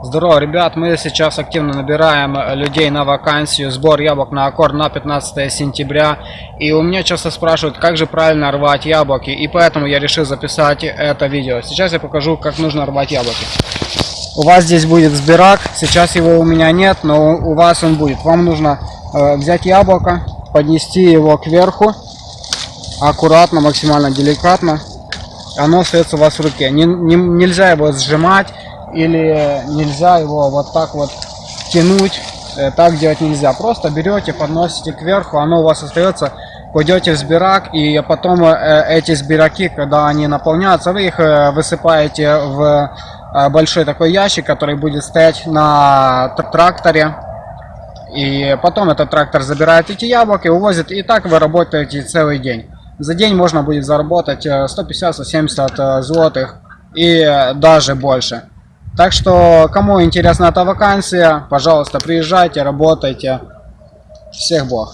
Здорово, ребят, мы сейчас активно набираем э, людей на вакансию сбор яблок на аккорд на 15 сентября. И у меня часто спрашивают, как же правильно рвать яблоки, и поэтому я решил записать это видео. Сейчас я покажу, как нужно рвать яблоки. У вас здесь будет сбирак, сейчас его у меня нет, но у вас он будет. Вам нужно э, взять яблоко, поднести его кверху, аккуратно, максимально деликатно. Оно остается у вас в руке. Не, не- нельзя его сжимать или нельзя его вот так вот тянуть. Э, Так делать нельзя. Просто берете, подносите кверху, оно у вас остается, кладете в сбирак, и потом э, эти сбираки, когда они наполняются, вы их э, высыпаете в большой такой ящик, который будет стоять на тр- тракторе. И потом этот трактор забирает эти яблоки, увозит, и так вы работаете целый день. За день можно будет заработать э, 150-170 э, злотых и даже больше. Так что, кому интересна эта вакансия, пожалуйста, приезжайте, работайте. Всех благ.